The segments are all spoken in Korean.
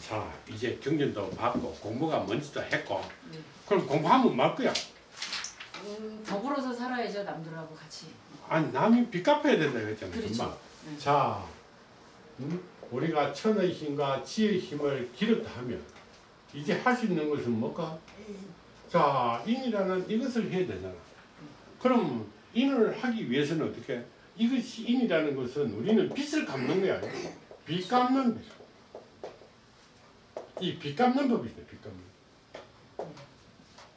자 이제 경전도 받고 공부가 뭔지도 했고 네. 그럼 공부하면 말 거야 음, 더불어서 살아야죠 남들하고 같이. 아니 남이 빚 갚아야 된다 그랬잖아 그렇죠. 네. 자 음? 우리가 천의 힘과 지의 힘을 기르다 하면 이제 할 수 있는 것은 뭘까 자 인이라는 이것을 해야 되잖아 그럼 인을 하기 위해서는 어떻게 이것이 인이라는 것은 우리는 빚을 갚는 거야 빚 갚는 이빚 갚는 법이 있어 빚 갚는.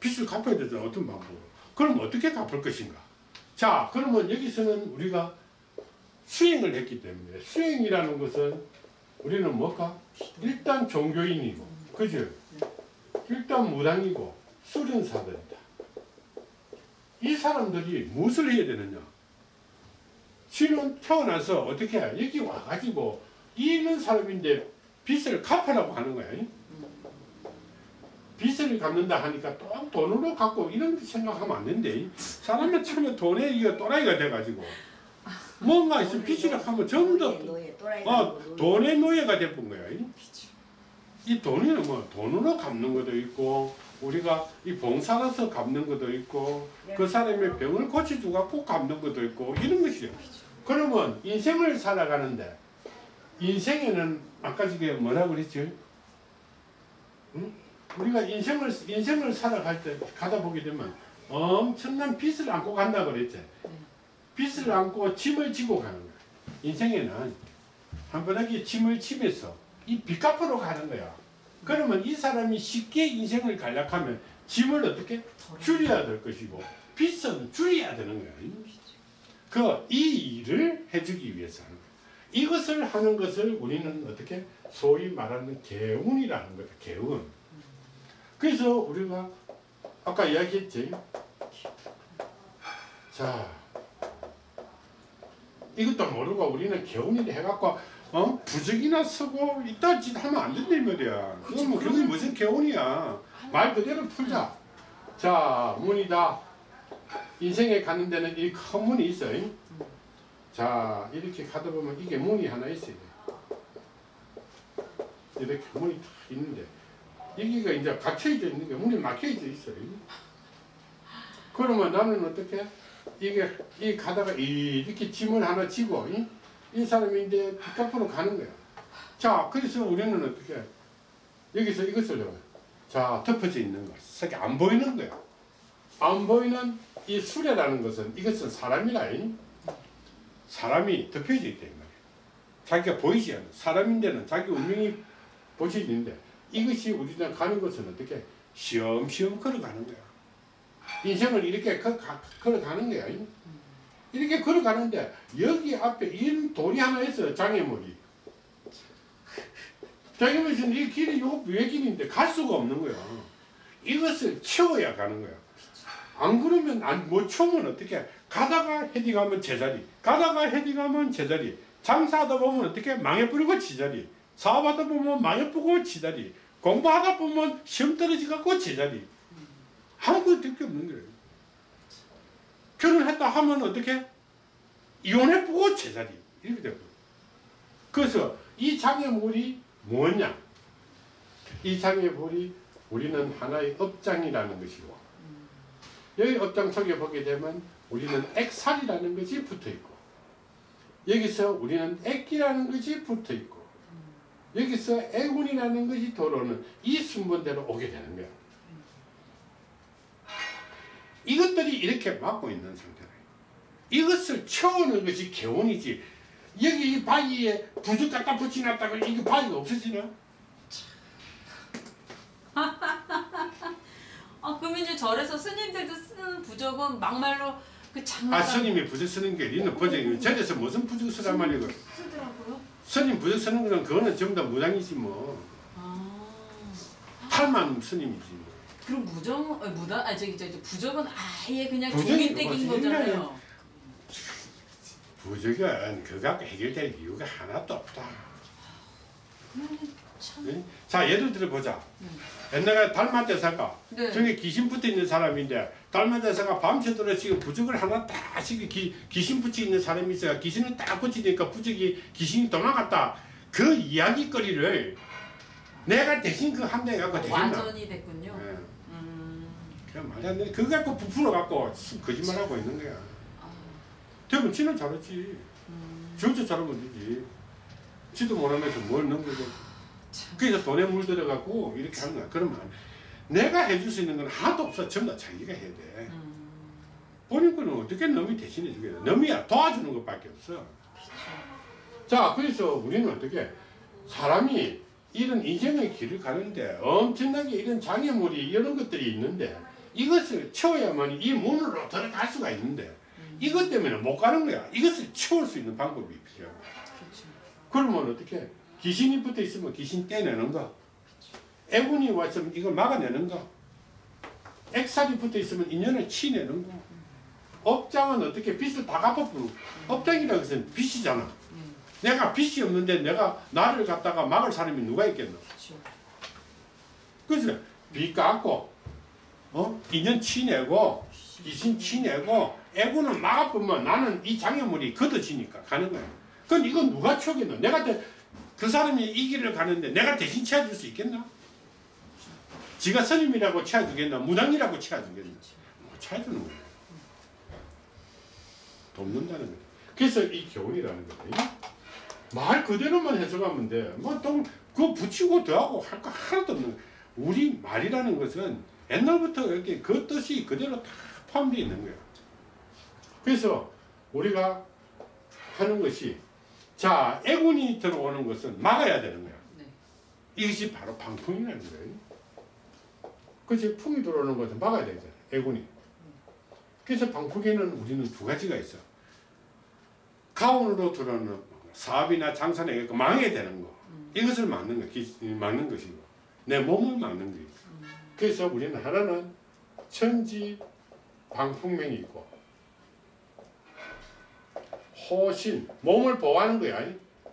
빚을 갚아야 되잖아 어떤 방법으로. 그럼 어떻게 갚을 것인가? 자 그러면 여기서는 우리가 수행을 했기 때문에 수행이라는 것은 우리는 뭘까? 일단 종교인이고 그죠? 일단 무당이고 수련사들이다. 이 사람들이 무엇을 해야 되느냐? 지는 태어나서 어떻게 해? 여기 와가지고 있는 사람인데 빚을 갚으라고 하는 거야 빚을 갚는다 하니까 또 돈으로 갚고 이런 생각하면 안 된대. 사람은 처음에 돈에 이거 또라이가 돼가지고 뭔가 있으면 빚이라 하면 전부 다 어, 돈의 노예가 돼본 거야. 이 돈이 뭐 돈으로 갚는 것도 있고 우리가 이 봉사로서 갚는 것도 있고 그 사람의 병을 고쳐주고 갖고 갚는 것도 있고 이런 것이요. 그러면 인생을 살아가는데 인생에는 아까 저게 뭐라고 그랬지? 응? 우리가 인생을 인생을 살아갈 때 가다 보게 되면 엄청난 빚을 안고 간다 그랬지. 빚을 안고 짐을 지고 가는 거야. 인생에는 한 번하게 짐을 지면서 이 빚 갚으러 가는 거야. 그러면 이 사람이 쉽게 인생을 간략하면 짐을 어떻게 줄여야 될 것이고 빚은 줄여야 되는 거야. 그 이 일을 해주기 위해서 하는 거야. 이것을 하는 것을 우리는 어떻게 소위 말하는 개운이라는 거다. 개운. 그래서 우리가 아까 이야기했지. 자, 이것도 모르고 우리는 개운이 해갖고 어? 부적이나 쓰고 이따 짓 하면 안 된다 이 말이야. 그건 뭐 그게 무슨 개운이야. 말 그대로 풀자. 자, 문이다. 인생에 가는 데는 이 큰 문이 있어요. 자, 이렇게 가다 보면 이게 문이 하나 있어요. 이렇게 문이 딱 있는데 여기가 이제 갇혀져 있는 게 문이 막혀져 있어요. 그러면 나는 어떻게 이게 이 가다가 이렇게 짐을 하나 지고 이, 이 사람이 이제 빚갚으러 가는 거야. 자, 그래서 우리는 어떻게 여기서 이것을. 자, 덮어져 있는 거. 색이 안 보이는 거야. 안 보이는 이 수레라는 것은 이것은 사람이라 이 사람이 덮여져 있다 이 말이야. 자기가 보이지 않아. 사람인데는 자기 운명이 보여지는데 이것이 우리가 가는 것은 어떻게 시험시험 걸어가는 거야. 인생을 이렇게 거, 가, 걸어가는 거야. 이렇게 걸어가는데 여기 앞에 이 돌이 하나 있어요. 장애물이. 장애물이 이 길이 요 외길인데 갈 수가 없는 거야. 이것을 채워야 가는 거야. 안 그러면 안, 못 채우면 어떻게 가다가 헤딩하면 제자리 가다가 헤딩하면 제자리 장사하다 보면 어떻게 망해버리고 지자리 사업하다 보면 망해버리고 지자리 공부하다 보면 시험 떨어지갖고 제자리. 아무것도 될게 없는 거예요? 결혼했다 하면 어떻게? 이혼해보고 제자리. 이렇게 되고. 그래서 이 장애물이 뭐냐? 이 장애물이 우리는 하나의 업장이라는 것이고 여기 업장 속에 보게 되면 우리는 액살이라는 것이 붙어 있고 여기서 우리는 액기라는 것이 붙어 있고 여기서 애군이라는 것이 들어오는 이 순번대로 오게 되는 거야. 이것들이 이렇게 막고 있는 상태예요. 이것을 채우는 것이 개운이지. 여기 이 바위에 부적 갖다 붙여놨다가 이게 바위가 없어지나? 아 그러면 이제 절에서 스님들도 쓰는 부적은 막말로 그 장난. 아 스님이 부적 쓰는 게 니는 부적이 저에서 무슨 부적 쓰란 말이고 쓰더라고요. 스님 부적 쓰는 거는 그거는 전부 다 무당이지 뭐아 탈만 스님이지 뭐. 그럼 무정 아, 무당 아 저기 저기 부적은 아예 그냥 종이떼기인 뭐지? 거잖아요. 부적은 그거 갖고 해결될 이유가 하나도 없다 참. 응? 자 예를 들어 보자 옛날에 달만 대사가 네. 저기 귀신 붙어 있는 사람인데 달만 대사가 밤새도록 지금 부적을 하나 딱 지금 기, 귀신 붙여 있는 사람이 있어요 귀신을 딱 붙이니까 부적이 귀신이 도망갔다 그 이야기거리를 내가 대신 그 함대 갖고 되겠나? 완전히 됐군요. 예. 음. 그냥 말이 안 돼. 그거 갖고 부풀어 갖고 거짓말하고 있는 거야. 아, 되면 지는 잘했지. 음. 진짜 잘하면 되지. 지도 못하면서 뭘 넘기고. 그래서 돈에 물들어갖고 이렇게 하는 거야. 그러면. 내가 해줄 수 있는 건 하나도 없어. 전부 다 자기가 해야 돼. 음. 본인 거는 어떻게 남이 대신해 주겠어. 남이야 도와주는 것밖에 없어. 자, 그래서 우리는 어떻게 사람이 이런 인생의 길을 가는데 엄청나게 이런 장애물이 이런 것들이 있는데 이것을 채워야만 이 문으로 들어갈 수가 있는데 이것 때문에 못 가는 거야. 이것을 채울 수 있는 방법이 필요한 거야. 그렇죠. 그러면 어떻게? 귀신이 붙어 있으면 귀신 떼내는 거. 애군이 왔으면 이걸 막아내는 거. 액살이 붙어 있으면 인연을 치내는 거. 업장은 어떻게 빚을 다 갚아부는 업장이라는 것은 빚이잖아. 음. 내가 빚이 없는데 내가 나를 갖다가 막을 사람이 누가 있겠노? 그죠? 빚 갚고, 어? 인연 치내고, 귀신 치내고, 애군은 막아보면 나는 이 장애물이 걷어지니까 가는 거야. 그건 이건 누가 쳐겠노? 내가 대, 그 사람이 이 길을 가는데 내가 대신 채워줄 수 있겠나? 지가 스님이라고 채워주겠나? 무당이라고 채워주겠나? 못 채워주는 거야. 돕는다는 거야. 그래서 이 교훈이라는 거야. 말 그대로만 해석하면 돼. 뭐, 또, 그거 붙이고 더하고 할 거 하나도 없는 거야. 우리 말이라는 것은 옛날부터 이렇게 그 뜻이 그대로 다 포함되어 있는 거야. 그래서 우리가 하는 것이 자, 애군이 들어오는 것은 막아야 되는 거야. 네. 이것이 바로 방풍이라는 거예요. 그치? 풍이 들어오는 것은 막아야 되잖아. 애군이. 그래서 방풍에는 우리는 두 가지가 있어. 가운으로 들어오는 사업이나 장사나 이거 망해야 되는 거. 이것을 막는 거, 막는 것이고. 내 몸을 막는 거. 그래서 우리는 하나는 천지 방풍명이 있고 호신 몸을 보호하는 거야.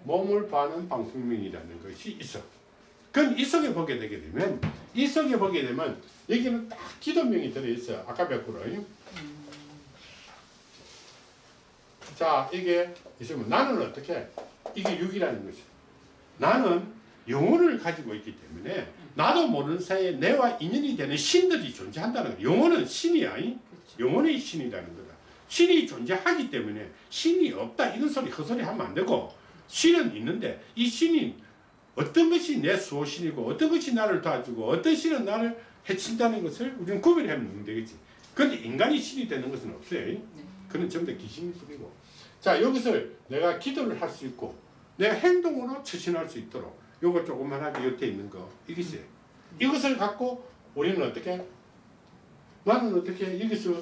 몸을 보호하는 방풍명이라는 것이 있어. 그건 이 속에 보게 되게 되면 이 속에 보게 되면 여기는 딱 기도명이 들어 있어요. 아까 뵙고로. 자 이게 있으면 나는 어떻게 이게 육이라는 것이 나는 영혼을 가지고 있기 때문에 나도 모르는 사이에 내와 인연이 되는 신들이 존재한다는 거야. 영혼은 신이야. 이? 그렇죠. 영혼의 신이라는 거다. 신이 존재하기 때문에 신이 없다 이런 소리 헛소리 하면 안 되고 신은 있는데 이 신이 어떤 것이 내 수호신이고 어떤 것이 나를 도와주고 어떤 신은 나를 해친다는 것을 우리는 구별하면 되겠지. 그런데 인간이 신이 되는 것은 없어요. 네. 그는 전부 다 귀신일 뿐이고. 자 여기서 내가 기도를 할 수 있고 내가 행동으로 처신할 수 있도록 요거 조그만하게 옆에 있는 거 이것이 이것을 갖고 우리는 어떻게 나는 어떻게 여기서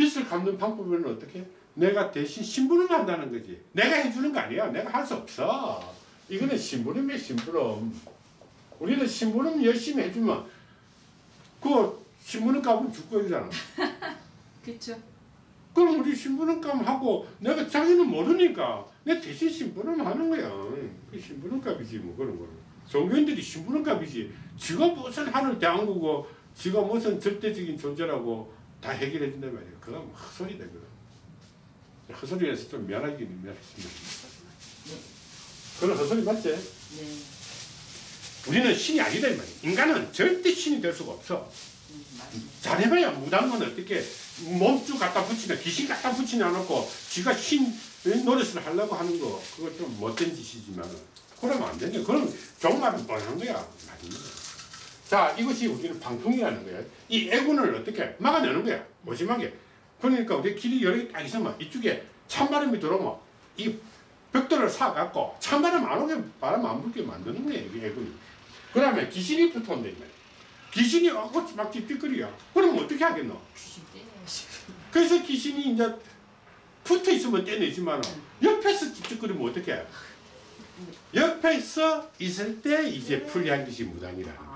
빚을 갚는 방법은 어떻게 내가 대신 심부름 한다는 거지 내가 해주는 거 아니야 내가 할 수 없어 이거는 심부름이야 심부름 우리는 심부름 열심히 해주면 그 심부름 값은 줄 거잖아 그렇죠. 그럼 우리 신부름 값 하고 내가 자기는 모르니까 내 대신 신부름 하는 거야. 그 신부름 값이지 뭐 그런 거는. 종교인들이 신부름 값이지. 지가 무슨 하늘 대한국고 지가 무슨 절대적인 존재라고 다 해결해 준단 말이야. 그건 뭐 헛소리다 그거. 헛소리에서 좀 미안하긴 미안했습니다. 그런 헛소리 맞지? 네. 우리는 신이 아니다 이 말이야. 인간은 절대 신이 될 수가 없어. 잘해봐야 무당은 어떻게 몸주 갖다 붙이나 귀신 갖다 붙이지 않고 지가 신 노릇을 하려고 하는 거 그거 좀 못된 짓이지만 그러면 안 되죠. 그럼 종말은 뻔한 거야. 아닙니다. 자 이것이 우리는 방풍이라는 거야. 이 애군을 어떻게 막아내는 거야. 오심하게. 그러니까 우리 길이 여러 개 딱 있으면 이쪽에 찬바람이 들어오면 이 벽돌을 사갖고 찬바람 안 오게 바람 안 불게 만드는 거야. 이 애군이. 그 다음에 귀신이 붙어온다. 귀신이 어고 막 찝찝거리야. 그럼 어떻게 하겠노? 그래서 귀신이 이제 붙어 있으면 떼내지만 옆에서 찝찝거리면 어떻게 해? 옆에서 있을 때 이제 풀리한 것이 무당이라.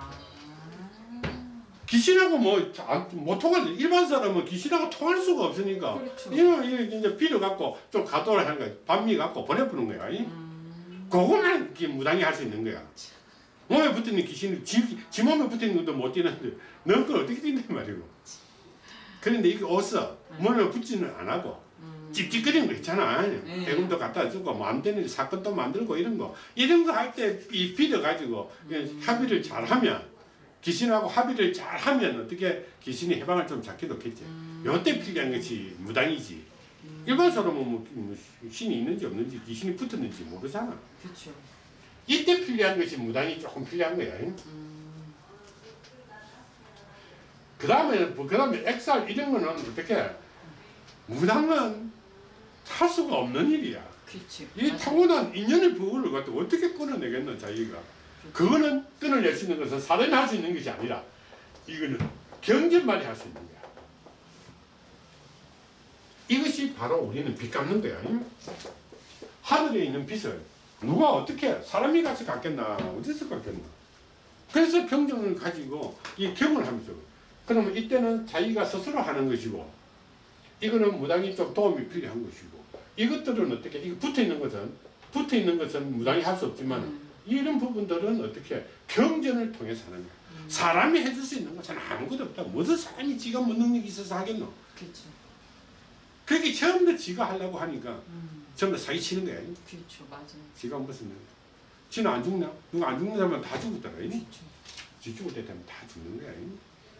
아. 귀신하고 뭐, 안- 못 통할, 일반 사람은 귀신하고 통할 수가 없으니까. 그렇죠. 이거 이제 빌어 갖고 좀 가도를 하는 거야. 반미 갖고 보내보는 거야. 이? 음. 이렇게 무당이 할 수 있는 거야. 몸에 붙어 있는 귀신이 지, 지 몸에 붙어 있는 것도 못 뛰는데 넌 그걸 어떻게 뛴단 말이고. 그런데 이게 어서 몸에 붙지는 안 하고 음. 찝찝거리는 거 있잖아. 네. 대금도 갖다 주고 뭐안 되는 사건도 만들고 이런 거 이런 거 할때 빌어 가지고 음. 합의를 잘하면 귀신하고 합의를 잘 하면 어떻게 귀신이 해방을 좀 잡게 놓겠지. 음. 요때 필요한 것이 무당이지. 일반 사람은 뭐, 뭐 신이 있는지 없는지 귀신이 붙었는지 모르잖아. 그렇죠. 이때 필요한 것이 무당이 조금 필요한 거야. 음. 그 다음에 그 다음에 엑살 이런 거는 어떻게 무당은 할 수가 없는 일이야. 그렇지. 이 타고난 인연의 부분을 갖다 어떻게 끊어내겠노 자기가 그거는 끊어낼 수 있는 것은 사람이 할 수 있는 것이 아니라 이거는 경전만이 할 수 있는 거야. 이것이 바로 우리는 빚 갚는 거야. 하늘에 있는 빚을 누가 어떻게 사람이 가서 갚겠나 어디서 갚겠나. 그래서 경전을 가지고 이 경을 하면서 그러면 이때는 자기가 스스로 하는 것이고 이거는 무당이 좀 도움이 필요한 것이고 이것들은 어떻게 이거 붙어 있는 것은 붙어 있는 것은 무당이 할 수 없지만 음. 이런 부분들은 어떻게 경전을 통해서 하는 거야. 사람이 해줄 수 있는 것은 아무것도 없다. 무슨 사람이 지가 뭐 능력이 있어서 하겠노? 그렇죠. 그게 처음부터 지가 하려고 하니까 음. 전부 사기 치는 거야. 그렇죠. 맞아요. 지가 무슨 능력? 지는 안 죽냐? 누가 안 죽는 사람은 다 죽었더라. 이. 그렇죠. 지 죽을 때 되면 다 죽는 거야. 이.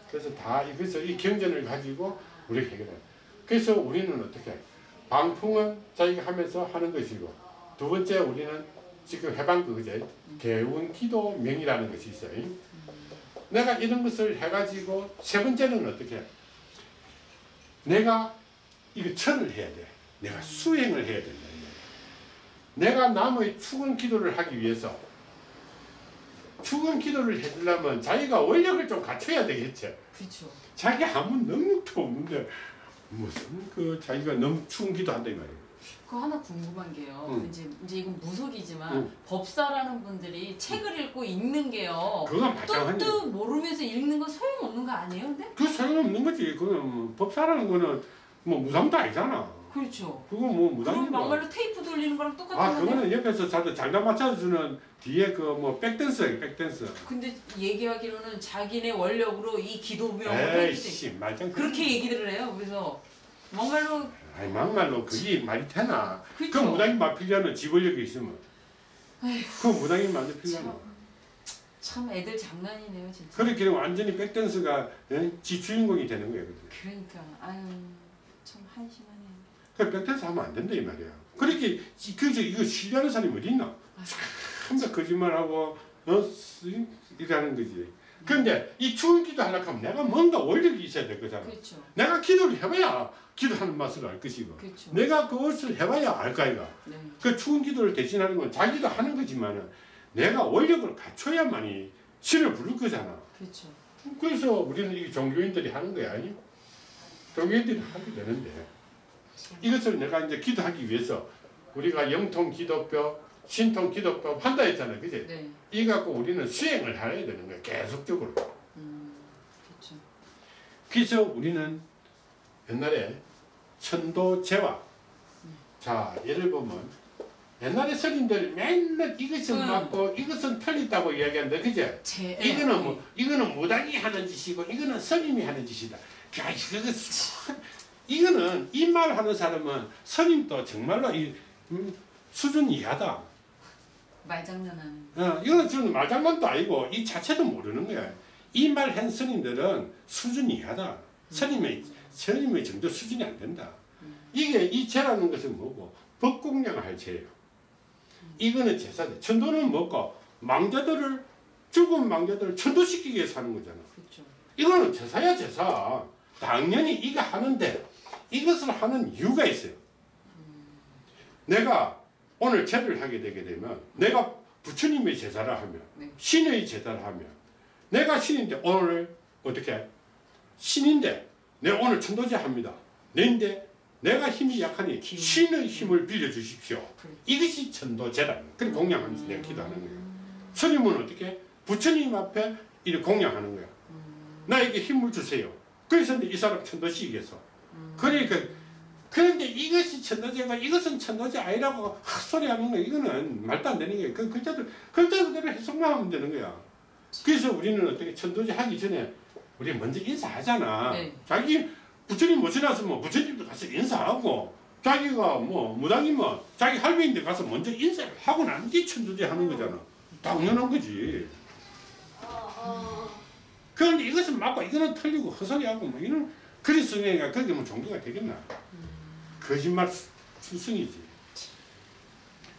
그래서 다 이것서 이 경전을 가지고 우리가 해결해. 그래서 우리는 어떻게 방풍은 자기가 하면서 하는 것이고 두 번째 우리는 지금 해방 그거제 개운 기도 명이라는 것이 있어요. 내가 이런 것을 해가지고 세 번째는 어떻게 내가 이거 천을 해야 돼. 내가 수행을 해야 된다. 내가 남의 축원 기도를 하기 위해서 축원 기도를 해주려면 자기가 원력을 좀 갖춰야 되겠지. 그렇죠. 자기 아무 능력도 없는데 무슨 그 자기가 너무 축원 기도한다 이 말이야. 그 하나 궁금한 게요. 응. 이제 이제 이건 무속이지만 응. 법사라는 분들이 책을 읽고 읽는 게요. 그건 마찬가지. 뜻도 모르면서 읽는 건 소용 없는 거 아니에요? 근데 그 소용없는 거지. 그건 뭐 법사라는 거는 뭐 무당도 아니잖아. 그렇죠. 그건 뭐 무당이고. 막말로 테이프 돌리는 거랑 똑같은 아. 그거는 옆에서 잘 장단 맞춰주는 뒤에 그 뭐 백댄스예요 백댄스. 근데 얘기하기로는 자기네 원력으로 이 기도명을 에이씨 말짱. 그렇게 얘기를 해요. 그래서 막말로 아니 막말로 그게 말이 되나? 그 그렇죠. 무당이 막 필요하는 지원력이 있으면. 그 무당이 만들 필요하나? 참 애들 장난이네요 진짜. 그렇게 완전히 백댄스가 예? 지 주인공이 되는 거예요. 그러니까 아유 참 한심하네요. 그 백댄스 하면 안 된다 이 말이야. 그렇게 지- 그저 이거 신뢰하는 사람이 어디 있나? 참다 거짓말하고 어 쓰- 이라는 거지. 근데 이 추운 기도 하려고 하면 내가 뭔가 원력이 있어야 될 거잖아. 그렇죠. 내가 기도를 해봐야 기도하는 맛을 알 것이고 그렇죠. 내가 그것을 해봐야 알까 이가. 네. 그 추운 기도를 대신하는 건 자기도 하는 거지만은 내가 원력을 갖춰야만이 신을 부를 거잖아. 그렇죠. 그래서 우리는 이 종교인들이 하는 거야. 아니? 종교인들이 하게 되는데 이것을 내가 이제 기도하기 위해서 우리가 영통 기도법, 신통 기도법 한다 했잖아요. 그지? 네. 이 갖고 우리는 수행을 해야 되는 거야. 계속적으로. 음 그렇죠. 그래서 우리는 옛날에 천도제와 자 예를 보면 옛날에 스님들 맨날 이것은 음. 맞고 이것은 틀리다고 이야기하는데 그제 제 이거는 뭐 이거는 무당이 하는 짓이고 이거는 스님이 하는 짓이다. 야 참, 이거는 이 말 하는 사람은 스님도 정말로 이 음, 수준 이하다. 말장난하는. 어, 이거는 저는 말장난도 아니고 이 자체도 모르는 거야. 이 말 한 스님들은 수준 이하다. 스님의 스님의 정도 수준이 안 된다. 이게 이 제라는 것은 뭐고 법공양을 할 제예요. 이거는 제사대. 천도는 뭐고 망자들을 죽은 망자들을 천도시키기 위해서 하는 거잖아. 그렇죠. 이거는 제사야 제사. 당연히 이거 하는데 이것을 하는 이유가 있어요. 내가 오늘 제를 하게 되게 되면 내가 부처님의 제사를 하면 네. 신의 제사를 하면 내가 신인데 오늘 어떻게 신인데 내 오늘 천도제 합니다. 내인데 내가 힘이 약하니 기운. 신의 힘을 빌려 주십시오. 그래. 이것이 천도제다. 그래 공양하면서 내가 기도하는 거예요. 스님은 어떻게 부처님 앞에 이렇게 공양하는 거야. 나에게 힘을 주세요. 그래서 이 사람 천도시키겠어. 그러니까 그런데 이것이 천도제가 이것은 천도제 아니라고 헛소리 하는 거 이거는 말도 안 되는 거야. 그 글자들 글자 그대로 해석만 하면 되는 거야. 그래서 우리는 어떻게 천도제 하기 전에 우리 먼저 인사하잖아. 네. 자기 부처님 모셔놨으면 부처님도 가서 인사하고 자기가 뭐 무당이면 자기 할머니인데 가서 먼저 인사를 하고 난 뒤 천주지 하는 거잖아. 당연한 거지. 그런데 이것은 맞고 이거는 틀리고 헛소리하고 뭐 이런 그리스도인가 그게 뭐 종교가 되겠나? 거짓말 스승이지.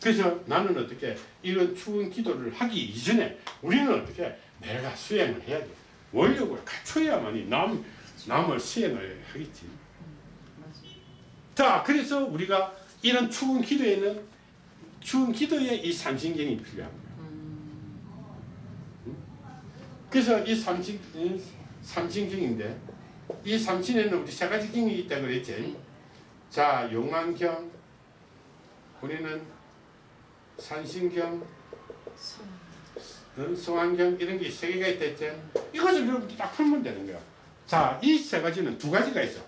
그래서 나는 어떻게 이런 추운 기도를 하기 이전에 우리는 어떻게 내가 수행을 해야 돼. 원력을 갖춰야만이 남 남을 수행을 하겠지. 자, 그래서 우리가 이런 추운 기도에는 추운 기도에 이 삼신경이 거야. 그래서 이 삼신 이 삼신경인데 이 삼신에는 우리 세 가지 경이 있다 그랬지. 자, 용안경 우리는 산신경, 어, 성안경 이런 게 세 개가 했지. 이것을 여러분들 딱 풀면 되는 거야. 자, 이 세 가지는 두 가지가 있어.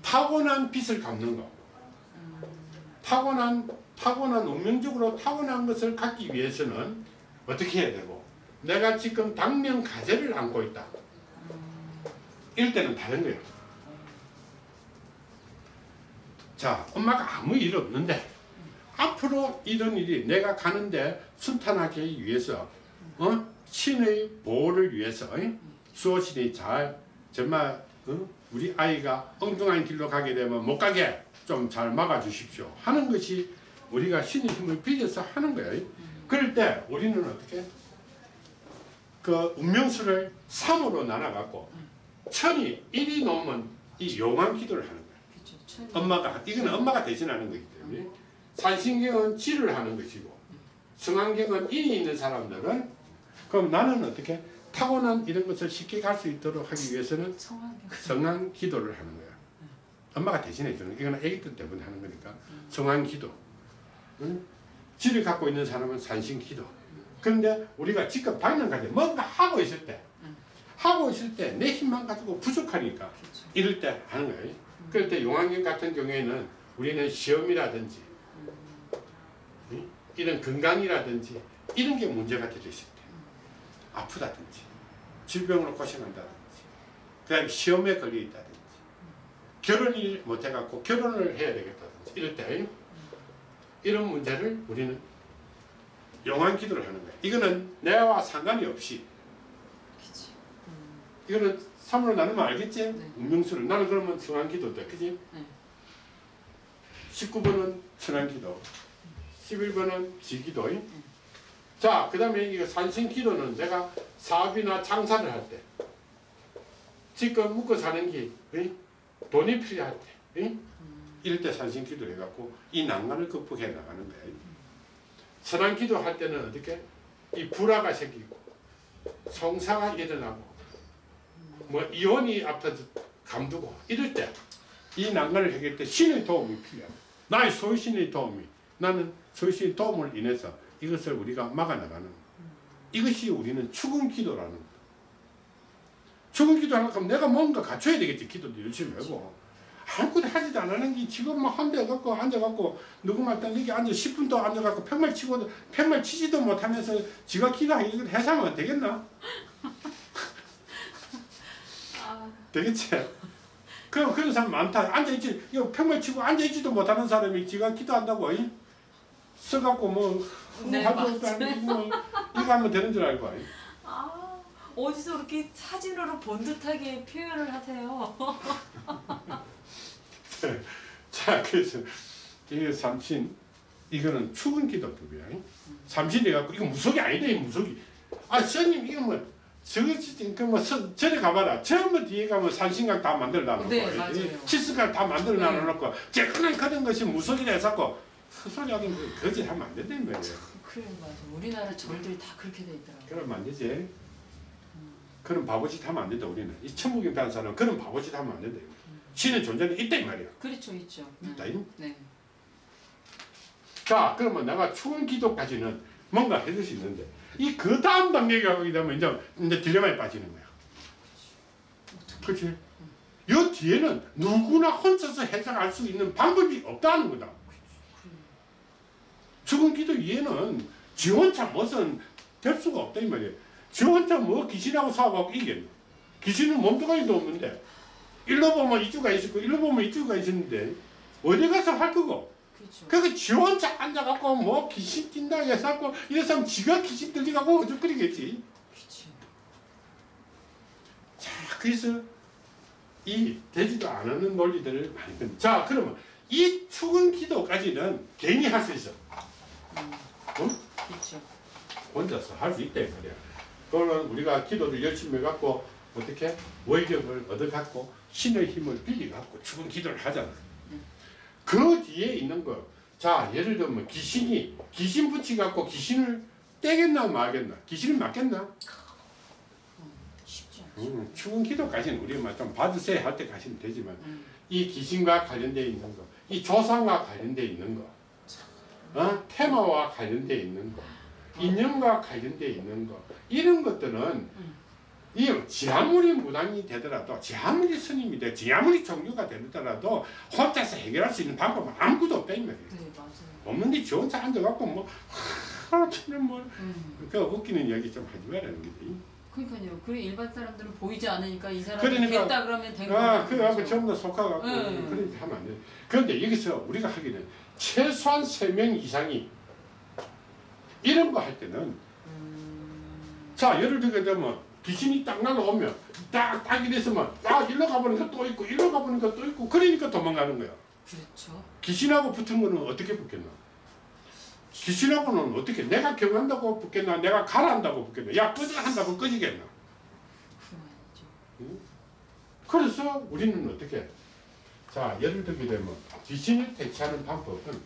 타고난 빛을 갚는 거. 타고난 타고난 운명적으로 타고난 것을 갖기 위해서는 어떻게 해야 되고 내가 지금 당면 가재를 안고 있다. 이럴 때는 다른 거예요. 자, 엄마가 아무 일 없는데 앞으로 이런 일이 내가 가는데 순탄하게 위해서 어? 신의 보호를 위해서 어? 수호신이 잘 정말 어? 우리 아이가 엉뚱한 길로 가게 되면 못 가게 좀 잘 막아 주십시오 하는 것이 우리가 신의 힘을 빌려서 하는 거예요. 그럴 때 우리는 어떻게 그 운명수를 3으로 나눠 갖고 천이 1이 넘으면 이 용한 기도를 하는 거예요. 엄마가 이거는 엄마가 대신하는 거기 때문에 산신경은 지를 하는 것이고 성안경은 인이 있는 사람들은 그럼 나는 어떻게 타고난 이런 것을 쉽게 갈 수 있도록 하기 위해서는. 성안 기도를 하는 거야. 엄마가 대신해 주는. 이거는 애기들 때문에 하는 거니까 성안 기도. 응? 지를 갖고 있는 사람은 산신 기도. 그런데 우리가 지금 당장 가지 뭔가 하고 있을 때 하고 있을 때 내 힘만 가지고 부족하니까 그렇죠. 이럴 때 하는 거예요. 그럴 때 용왕경 같은 경우에는 우리는 시험이라든지 응? 이런 건강이라든지 이런 게 문제가 될 있을 때 아프다든지 질병으로 고생한다든지 그 다음에 시험에 걸려 있다든지 결혼을 못 해갖고 결혼을 해야 되겠다든지 이럴 때 이런 문제를 우리는 용왕 기도를 하는 거예요. 이거는 내와 상관이 없이. 이거는 3으로 나누면 알겠지? 네. 운명수를 나는 그러면 성한기도다 그지? 네. 19번은 천안기도 11번은 지기도 자그 다음에 이거 산신기도는 내가 사업이나 장사를 할 때 지금 묵고 사는 게 의? 돈이 필요할 때 의? 이럴 때 산신기도를 해갖고 이 난관을 극복해 나가는 거예요 천안기도 할 때는 어떻게? 이 불화가 생기고 성사가 일어나고 뭐 이혼이 앞에서 감두고 이럴 때 이 난관을 해결할 때 신의 도움이 필요해. 나의 소신의 도움이 나는 소신의 도움을 인해서 이것을 우리가 막아나가는. 이것이 우리는 죽은 기도라는. 죽은 기도하는 그럼 내가 뭔가 갖춰야 되겠지 기도도 열심히 하고 아무것도 하지도 않는 게 지금 뭐 한대 갖고 앉아갖고 누구 말단 여기 앉아 10분 도 앉아갖고 팽말 치고 팽말 치지도 못하면서 지가 기도하기 해서면 되겠나? 아, 되겠지? 그럼 그런 사람 많다. 앉아있지, 이거 평말 치고 앉아있지도 못하는 사람이 지가 기도한다고, 이? 써갖고 뭐, 네, 하고 맞아요. 뭐, 이거 하면 되는 줄 알고. 이? 아, 어디서 그렇게 사진으로 본 듯하게 표현을 하세요. 자, 그래서, 이게 삼신, 이거는 추운 기도법이야. 이? 삼신이 갖고, 이거 무속이 아니다, 이 무속이. 아, 스님, 이거 뭐, 그뭐 절에 가봐라. 처음부터 뒤에 가면 산신각 다 만들어 놔놓고, 네. 치스각 다 만들어 네. 놔놓고, 쬐끈한 그런 것이 무속이라 해서 헛소리 하긴 거짓하면 안 된다는 거예요. 그래 맞아. 우리나라 절들이 다 그렇게 돼 있더라고. 그러면 안 되지. 그런 바보짓 하면 안 된다 우리는. 이 천국에 가는 사람은 그런 바보짓 하면 안 된다. 신의 존재는 있다 이 말이야. 그렇죠, 있죠. 네. 있다. 이? 네. 자, 그러면 내가 추운 기도까지는 뭔가 해줄 수 있는데 이 그 다음 단계가 오게 되면 이제 이제 딜레마에 빠지는 거야. 그렇지? 이 뒤에는 누구나 혼자서 해석할 수 있는 방법이 없다는 거다. 죽은 기도 이해는 지 혼자 무슨 될 수가 없다 이 말이에요. 지 혼자 뭐 귀신하고 싸워갖고 이겠노. 귀신은 몸뚱아리도 없는데 일로 보면 이주가 있었고 일로 보면 이주가 있었는데 어디 가서 할 거고 그렇죠. 그거 지 혼자 앉아갖고 뭐 귀신 뛴다 해서갖고 이래서 지가 귀신 들리가고 어죽거리겠지 그렇죠. 자 그래서 이 되지도 않는 논리들을 많이 건. 자 그러면 이 축은 기도까지는 개인이 할 수 있어 음. 응? 그렇죠. 혼자서 할 수 있다 이 말이야 그러면 우리가 기도를 열심히 해갖고 어떻게 원력을 얻어갖고 신의 힘을 빌려갖고 죽은 기도를 하잖아 그 뒤에 있는 거. 자, 예를 들면 귀신이 귀신 붙이 갖고 귀신을 떼겠나 말겠나? 귀신을 맞겠나? 쉽지 않죠. 음, 죽은 기도까지는 우리가 좀 받으세요 할 때까지는 되지만 음. 이 귀신과 관련돼 있는 거, 이 조상과 관련돼 있는 거, 어? 테마와 관련돼 있는 거, 인연과 관련돼 있는 거 이런 것들은 이 지 아무리 무당이 되더라도 지 아무리 스님이 돼 지 아무리 종교가 되더라도 혼자서 해결할 수 있는 방법은 아무것도 없다 이 말이에요. 네 맞아요. 없는데 지 혼자 앉아갖고 뭐 하루치는 뭐그 음. 웃기는 얘기 좀 하지 말라는 거지. 그러니까요. 그래 일반 사람들은 보이지 않으니까 이 사람이 그러니까- 됐다 그러면 된 아, 거죠. 그거 전부 다 속아갖고 네. 그렇게 하면 안 돼. 그런데 여기서 우리가 하기는 최소한 세명 이상이 이런 거 할 때는 음. 자 예를 들게 되면 귀신이 딱 날아오면 딱, 딱 이랬으면 야 일로 가보니까 또 있고 일로 가보니까 또 있고 그러니까 도망가는 거야. 그렇죠. 귀신하고 붙은 거는 어떻게 붙겠나? 귀신하고는 어떻게 내가 경한다고 붙겠나? 내가 가라한다고 붙겠나? 야 꺼져 한다고 꺼지겠나? 그건 아니죠. 그래서 우리는 어떻게? 자 예를 들게 되면 귀신을 퇴치하는 방법은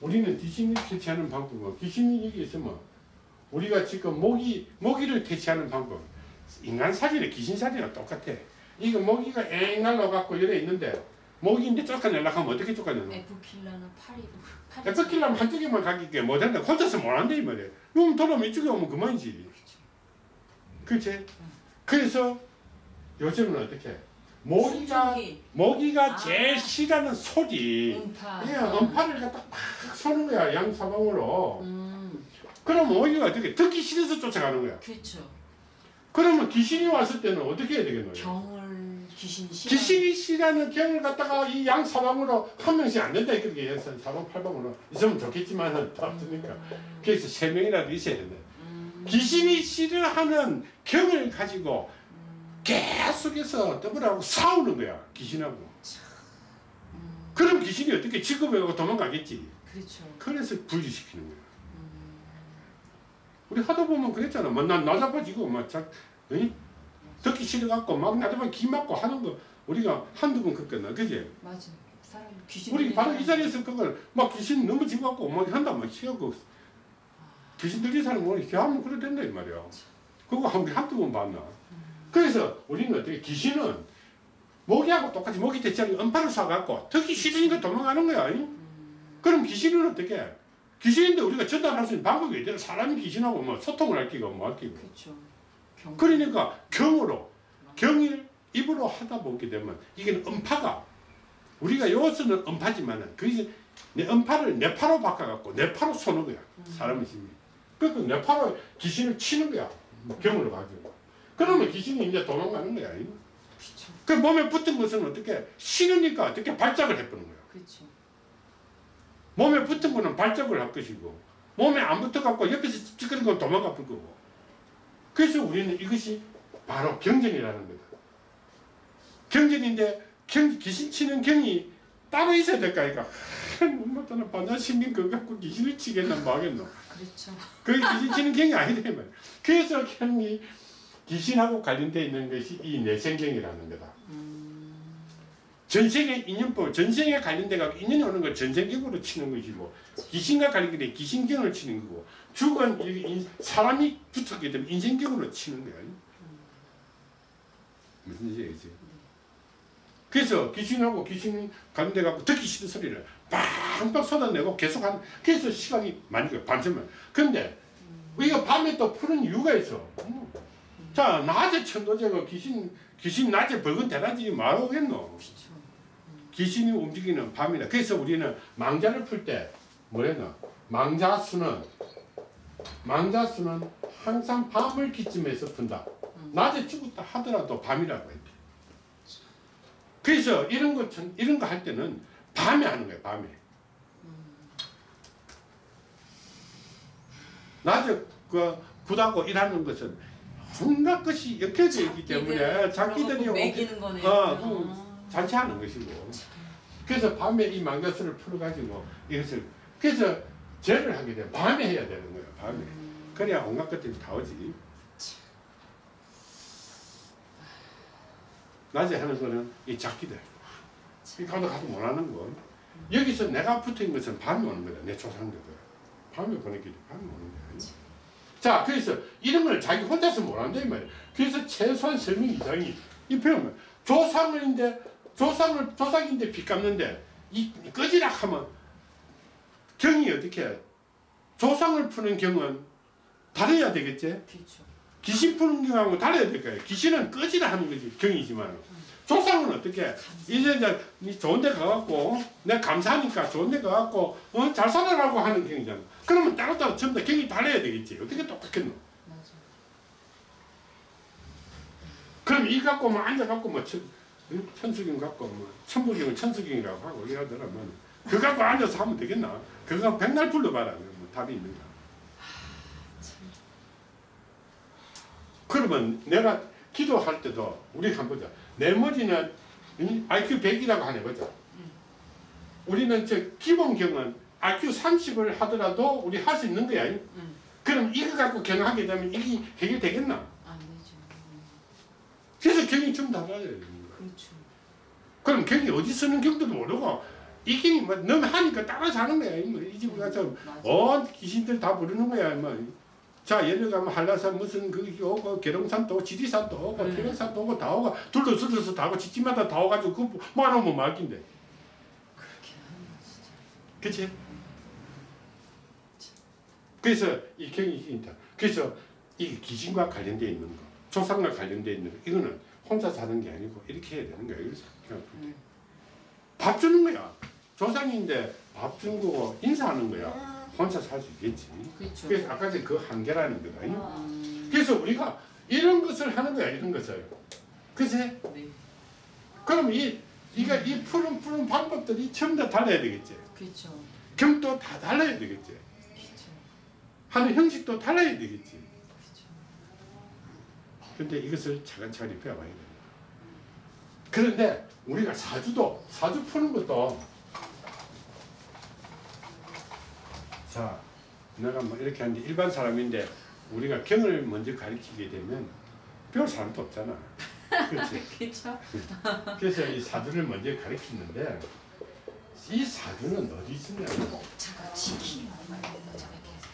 우리는 귀신을 퇴치하는 방법은 귀신이 여기 있으면 우리가 지금 모기 모기를 퇴치하는 방법 인간 살이나 귀신 살이랑 똑같아. 이거 모기가 엥 날라갖고 이래 있는데 모기인데 쫓아내려고 하면 어떻게 쫓아내노? 에프킬라는 파리 파리. 에프킬라면 한쪽에만 가기게 못한다. 혼자서 못한다 이 말이야. 그럼 돌아오면 이쪽에 오면 그만이지. 그렇죠. 그치? 그래서 요즘은 어떻게? 모기가 신기기, 모기가 아. 제일 싫어하는 소리. 음파. 예, 음파를 갖다 팍 쏘는 거야 양사방으로. 음. 그럼 모기가 어떻게 듣기 싫어서 쫓아가는 거야. 그렇죠. 그러면 귀신이 왔을 때는 어떻게 해야 되겠노? 경을 귀신이 싫어. 귀신이 싫어하는 경을 갖다가 이 양 사방으로 한 명씩 안 된다 이렇게 사방 팔방으로 있으면 좋겠지만은 다 없으니까. 그래서 세 명이라도 있어야 된다. 음. 귀신이 싫어하는 경을 가지고 계속해서 더불어하고 싸우는 거야 귀신하고. 음. 그럼 귀신이 어떻게 직업하고 도망가겠지. 그렇죠. 그래서 분리시키는 거야. 음. 우리 하다 보면 그랬잖아. 막난 나자빠지고 막 자, 응? 듣기 싫어갖고 막 나자빠 기 맞고 하는 거 우리가 한두 번 겪었나 그지? 맞아. 사람 귀신. 우리 바로 이 자리에서 그걸 막 귀신 넘어지고 갖고 막 한다 막 치고 귀신 들린 사람 뭐 이렇게 하면 그래 된다 이 말이야. 그거 한 한두 번 봤나? 그래서 우리는 어떻게 귀신은 모기하고 똑같이 모기 대체하는 음파를 쏴갖고 듣기 싫으니까 도망가는 거야. 잉? 음. 그럼 귀신은 어떻게? 해? 귀신인데 우리가 전달할 수 있는 방법이 있대요. 사람이 귀신하고 뭐 소통을 할 기가 뭐 할 기고. 그렇죠. 경. 그러니까 경으로 경일 입으로 하다 보게 되면 이게 음파가 우리가 요서는 음파지만은 그게 내 음파를 뇌파로 바꿔갖고 뇌파로 쏘는 거야 사람의 힘이 그러니까 뇌파로 귀신을 치는 거야 경으로 가지고 그러면 귀신이 이제 도망가는 거야 그렇죠. 그 몸에 붙은 것은 어떻게 싫으니까 어떻게 발작을 해보는 거야 그렇죠. 몸에 붙은 거는 발작을 할 것이고 몸에 안 붙어갖고 옆에서 찌그는 건 도망가 볼 거고. 그래서 우리는 이것이 바로 경전이라는 거다. 경전인데 경, 귀신 치는 경이 따로 있어야 될까? 이까 못하는 반야신경 그거 갖고 귀신을 치겠나 뭐 하겠노? 그렇죠. 그게 귀신 치는 경이 아니다 말이야. 그래서 경이 귀신하고 관련되어 있는 것이 이 내생경이라는 거다. 음. 전생의 인연법, 전생에 관련돼 갖고 인연이 오는 걸 전생경으로 치는 것이 고 귀신과 관련돼 귀신경을 치는 거고 죽은 사람이 붙었기 때문에 인생경으로 치는 거야. 무슨 얘기지? 그래서 귀신하고 귀신 관련돼 갖고 듣기 싫은 소리를 빵빵 쏟아내고 계속 하는 그래서 시간이 많이 가 밤새면 근데 우리가 밤에 또 푸는 이유가 있어. 음. 자 낮에 천도제가 귀신 귀신 낮에 벌건 대낮이 말하겠노. 귀신이 움직이는 밤이다. 그래서 우리는 망자를 풀 때 뭐랬나? 망자수는 망자수는 항상 밤을 기점에서 푼다. 낮에 죽었다 하더라도 밤이라고 했대. 그래서 이런 거 전- 이런 거 할 때는 밤에 하는 거예요. 밤에. 낮에 그 굿하고 일하는 것은 온갖 것이 엮여져 있기 때문에 거네요. 어, 아. 그 잔치하는 것이고 그래서 밤에 이 망가스를 풀어가지고 이것을 그래서 죄를 하게 되면 밤에 해야 되는 거예요. 밤에 음. 그래야 온갖 것들이 다 오지. 낮에 하는 거는 이 작기들. 이 가도 가도 못하는 거. 여기서 내가 붙은 것은 밤에 오는 거다. 내 조상들. 밤에 보내기 밤에 오는 거야. 자, 그래서 이런 걸 자기 혼자서 못한다 이 말이야. 그래서 최소한 설명 이상이 이 배우면 조상인데 조상을 조상인데 빚 갚는데 이 꺼지라 하면 경이 어떻게 해? 조상을 푸는 경은 다뤄야 되겠지. 그렇죠. 귀신 푸는 경하고 달라야 될 거예요. 귀신은 꺼지라 하는 거지 경이지만 조상은 어떻게 이제 이제 니 좋은 데 가갖고 내가 감사하니까 좋은 데 가갖고 어, 잘 살아라고 하는 경이잖아. 그러면 따로따로 전부 다 경이 달라야 되겠지. 어떻게 똑같겠노? 맞아. 그럼 이 갖고 뭐 앉아갖고 뭐 천, 응? 천수경 갖고 뭐 천부경은 천수경이라고 하고 이러더라면 그 갖고 앉아서 하면 되겠나? 그거 백날 불러봐라. 뭐 답이 있는가? 그러면 내가 기도할 때도 우리 한번 보자. 내 머리는 이 IQ 100이라고 하네 보자. 우리는 저 기본경은 IQ 30을 하더라도 우리 할 수 있는 거야. 음. 그럼 이거 갖고 경하게 되면 이게 해결되겠나? 안 되죠. 음. 그래서 경이 좀 거야. 그렇죠. 그럼 경이 어디 쓰는 경도 모르고 이 경이 뭐 너무 하니까 따라서 하는 거야. 뭐이 집에 가서. 온 귀신들 다 부르는 거야. 뭐. 자 예를 가면 한라산 무슨 그 오고 계룡산도 오고 지리산도 오고 네. 태릉산도 오고 다 오고 둘러sur러서 다 오고 집집마다 다 오가지고 그 말긴데. 그렇게 하는 거 진짜. 그치? 그래서 이 경이 있다. 그래서 이 귀신과 관련되어 있는 거, 조상과 관련되어 있는 거, 이거는 혼자 사는 게 아니고 이렇게 해야 되는 거야. 그냥 음. 밥 주는 거야. 조상인데 밥 주는 거고 인사하는 거야. 혼자 살 수 있겠지. 그렇죠. 그래서 아까 그 한계라는 거다. 음. 그래서 우리가 이런 것을 하는 거야. 이런 것을. 그치? 네. 그럼 이, 이가 이 푸는 푸는 방법들이 전부 다 달라야 되겠지. 그렇죠. 경도 다 달라야 되겠지. 그렇죠. 하는 형식도 달라야 되겠지. 근데 이것을 차근차근히 배워봐야 된다. 그런데 우리가 사주도 사주 푸는 것도 자 내가 뭐 이렇게 하는데 일반 사람인데 우리가 경을 먼저 가르치게 되면 배울 사람도 없잖아. 그렇죠. 그래서 이 사주를 먼저 가르치는데 이 사주는 어디 말고 저렇게 해서.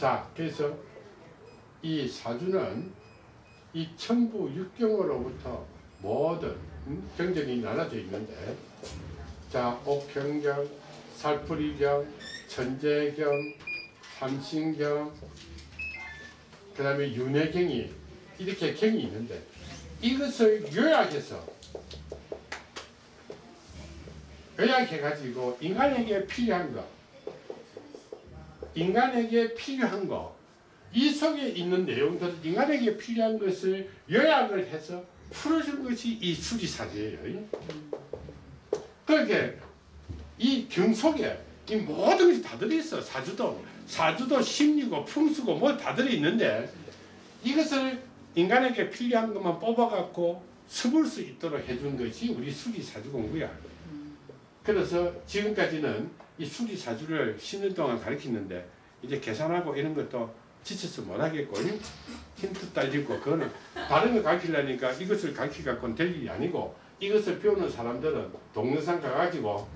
자, 그래서 이 사주는 이 천부 육경으로부터 모든 음, 경전이 나눠져 있는데, 자, 옥경경, 살풀이경, 천재경, 삼신경, 그 다음에 윤회경이 이렇게 경이 있는데, 이것을 요약해서 요약해가지고 인간에게 필요한 것, 인간에게 필요한 거, 이 속에 있는 내용들, 인간에게 필요한 것을 요약을 해서 풀어준 것이 이 수리사주예요. 그렇게 이경 속에 이 모든 것이 다 들어있어. 사주도, 사주도 심리고 풍수고 뭐 다 들어있는데 이것을 인간에게 필요한 것만 뽑아갖고 써볼 수 있도록 해준 것이 우리 수리사주 공부야. 그래서 지금까지는 이 수리 사주를 10년 동안 가르쳤는데 이제 계산하고 이런 것도 지쳐서 못하겠고 힌트 딸리고 그거는 다른 거 가르치려니까 이것을 가르치 갖고는 될 일이 아니고 이것을 배우는 사람들은 동영상 가가지고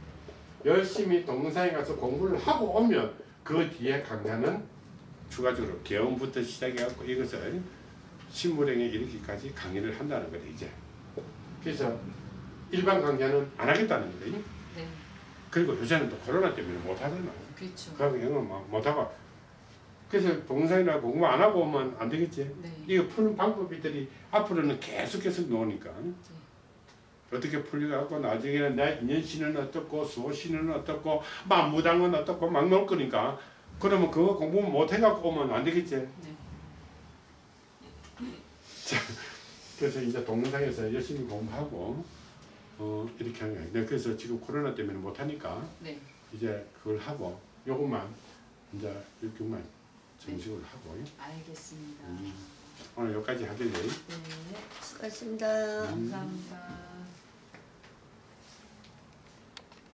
열심히 동영상에 가서 공부를 하고 오면 그 뒤에 강좌는 추가적으로 개원부터 시작해갖고 이것을 신물행에 이르기까지 강의를 한다는 거다 이제. 그래서 일반 강좌는 안 하겠다는 네. 그리고 요새는 또 코로나 때문에 못 하잖아. 그렇죠. 그러면 영어 막 못하고. 그래서 동영상이나 공부 안 하고 오면 안 되겠지. 네. 이거 푸는 방법들이 앞으로는 계속 계속 나오니까. 어떻게 풀려갖고 나중에는 내 인연신은 어떻고 수호신은 어떻고 만무당은 어떻고 막 나올 거니까 그러면 그거 공부 못 해갖고 오면 안 되겠지. 네. 그래서 이제 동영상에서 열심히 공부하고 어 이렇게 하는 거예요. 네, 그래서 지금 코로나 때문에 못 하니까 네. 이제 그걸 하고 요것만 이제 이렇게만 정식으로 하고 알겠습니다. 음. 오늘 여기까지 하겠네. 네. 수고하셨습니다. 음. 감사합니다.